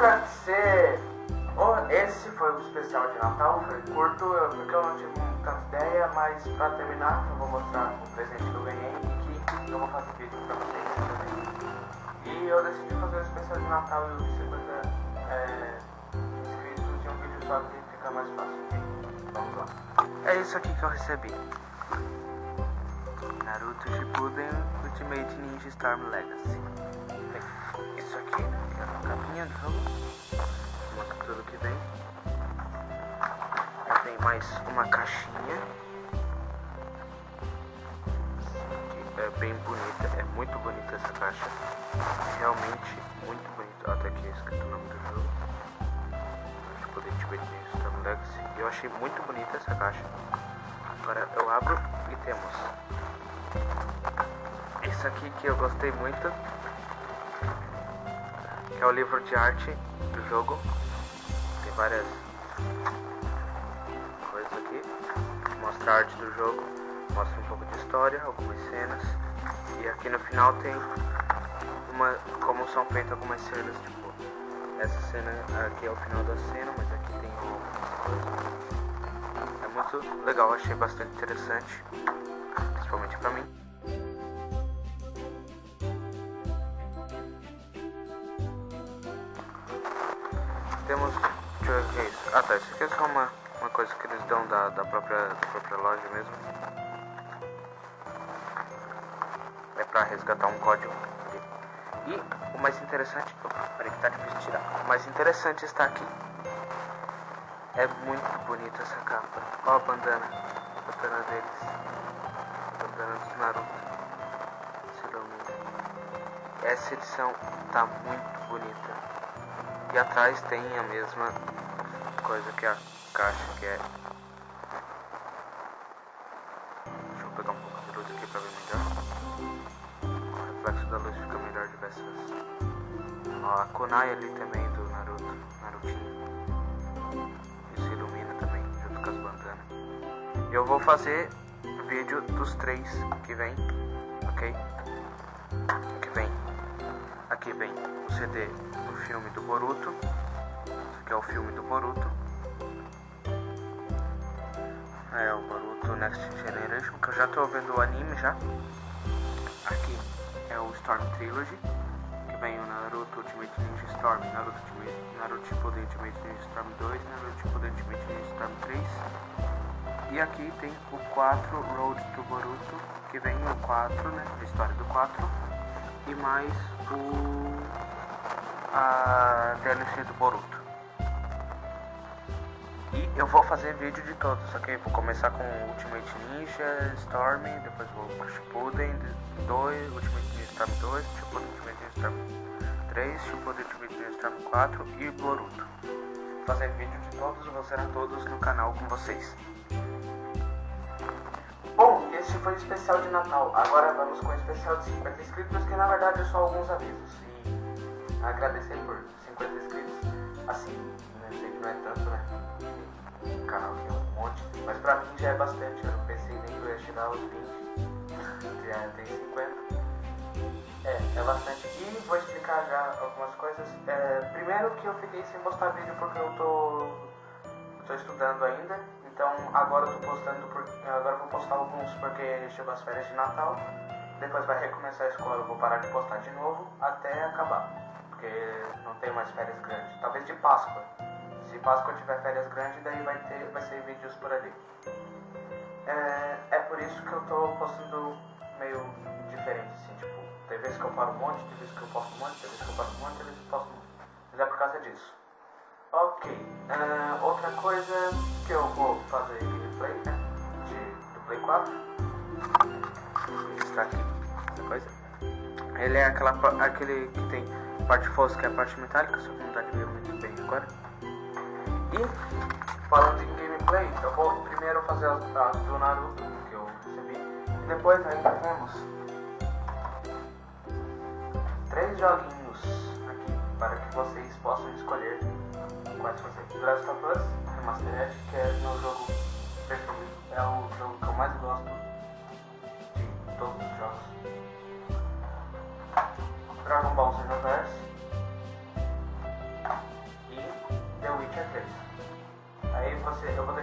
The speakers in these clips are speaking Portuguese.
Oh, esse foi o especial de Natal, foi curto, porque eu não tive tanta ideia, mas pra terminar, eu vou mostrar o presente que eu ganhei e que eu vou fazer vídeo pra vocês também. E eu decidi fazer o especial de Natal e o 50 é, inscritos em um vídeo só que fica mais fácil. Vamos lá. É isso aqui que eu recebi. Naruto Shippuden Ultimate Ninja Storm Legacy. Bem, isso aqui é a capinha do jogo. Mostra tudo que vem. Aí vem mais uma caixinha. Que é bem bonita, é muito bonita essa caixa. Realmente muito bonita. Tá aqui escrito o nome do jogo. Shippuden Ultimate Ninja Storm Legacy. E eu achei muito bonita essa caixa. Agora eu abro e temos isso aqui que eu gostei muito, que é o livro de arte do jogo. Tem várias coisas aqui. Mostra a arte do jogo, mostra um pouco de história, algumas cenas. E aqui no final tem uma como são feitas algumas cenas, tipo, essa cena aqui é o final da cena, mas aqui tem coisas. É muito legal, achei bastante interessante, principalmente pra mim. É isso. Aqui é só uma, uma coisa que eles dão da, da, própria, da própria loja mesmo. É pra resgatar um código. E o mais interessante. Peraí que tá difícil tirar. O mais interessante está aqui. É muito bonita essa capa. Olha a bandana. A bandana deles. A bandana dos Naruto. Se ilumina. Essa edição tá muito bonita. E atrás tem a mesma coisa que a caixa, que é. Deixa eu pegar um pouco de luz aqui pra ver melhor. O reflexo da luz fica melhor diversas. Ó, a Kunai ali também do Naruto, Narutinho. Se ilumina também, junto com as bandanas. E eu vou fazer vídeo dos três que vem, ok? Que vem. Aqui vem o CD do filme do Boruto. Aqui é o filme do Boruto. É o Boruto Next Generation, que eu já tô vendo o anime já. Aqui é o Storm Trilogy, que vem o Naruto Ultimate Ninja Storm, Naruto Ultimate, Naruto Shippuden Ultimate Ninja Storm 2, Naruto Shippuden Ultimate Ninja Storm 3. E aqui tem o 4 Road to Boruto, que vem o 4, né, a história do 4 e mais o a DLC do Boruto. Eu vou fazer vídeo de todos, ok? Vou começar com Ultimate Ninja Storm, depois vou pro Shippuden 2, Ultimate Ninja Storm 2, Shippuden Ultimate Ninja Storm 3, Shippuden Ultimate Ninja Storm 4 e Boruto. Vou fazer vídeo de todos, vou zerar todos no canal com vocês. Bom, esse foi o especial de Natal. Agora vamos com o especial de 50 inscritos, que na verdade é só alguns avisos. E agradecer por 50 inscritos. Assim, né, eu sei que não é tanto, né? O canal é um monte. Mas pra mim já é bastante. Eu não pensei nem que eu ia chegar aos 20. Que é, tem 50. É, é bastante. E vou explicar já algumas coisas. É, primeiro que eu fiquei sem postar vídeo porque eu tô, tô estudando ainda. Então agora eu tô postando por, agora eu vou postar alguns porque chegou as férias de Natal. Depois vai recomeçar a escola, eu vou parar de postar de novo até acabar. Porque não tem mais férias grandes. Talvez de Páscoa. Se Páscoa tiver férias grandes, daí vai ter, vai ser vídeos por ali. É, é por isso que eu tô postando meio diferente, assim, tipo, tem vezes que eu paro um monte, tem vezes que eu posto um monte, tem vezes que eu paro um monte, tem vezes que eu posto um monte. Mas é por causa disso. Ok, ah, outra coisa que eu vou fazer gameplay, né, de, do Play 4. Está aqui, essa coisa. Ele é aquela, aquele que tem parte fosca e a parte metálica, só que não dá de ver muito bem agora. E, falando em gameplay, eu vou primeiro fazer as, as do Naruto, que eu recebi. E depois ainda temos três joguinhos aqui, para que vocês possam escolher quais fazer. Last of Us Remastered, que é meu jogo preferido. É o jogo que eu mais gosto de todos os jogos. Dragon Ball Xenoverse,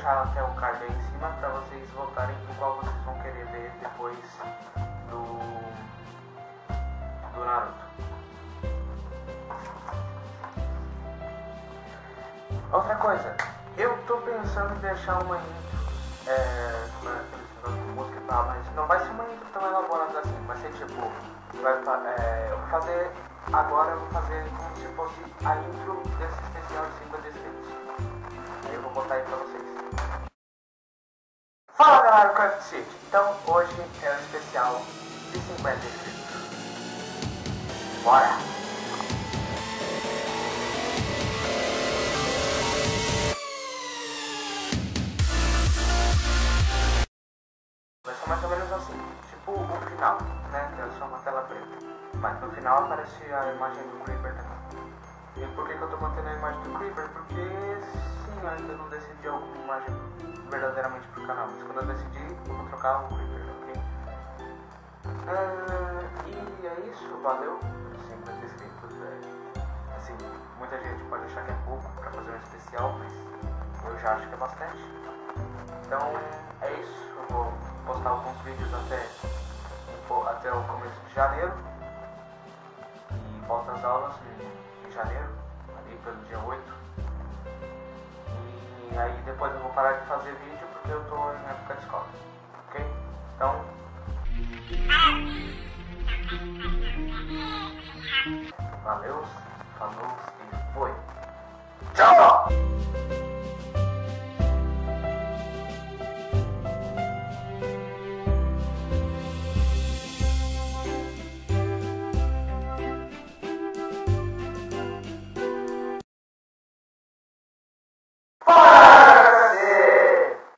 deixar até o card aí em cima para vocês votarem em qual vocês vão querer ler depois do, do Naruto. Outra coisa, eu tô pensando em deixar uma intro, é, de música tal, mas não vai ser uma intro tão elaborada assim, vai ser tipo, vai, é, eu vou fazer, agora eu vou fazer como se fosse a intro desse especial de 50 inscritos. Eu vou botar aí pra vocês. Fala galera, Craft City. Então hoje é o especial de 50 inscritos. Bora! Vai ser mais ou menos assim, tipo o final, né? Que é só uma tela preta. Mas no final aparece a imagem do Creeper também. E por que, que eu tô mantendo a imagem do Creeper? Porque sim, eu ainda não decidi alguma imagem verdadeiramente pro canal. Mas quando eu decidir, eu vou trocar o Creeper, ok? Ah, e é isso, valeu por 50 inscritos. É, assim, muita gente pode achar que é pouco pra fazer um especial, mas eu já acho que é bastante. Então é isso, eu vou postar alguns vídeos até, até o começo de janeiro. E volta às aulas em, em janeiro, ali pelo dia 8. E aí depois eu vou parar de fazer vídeo porque eu tô em época de escola. Ok? Então. Valeu, falou e foi.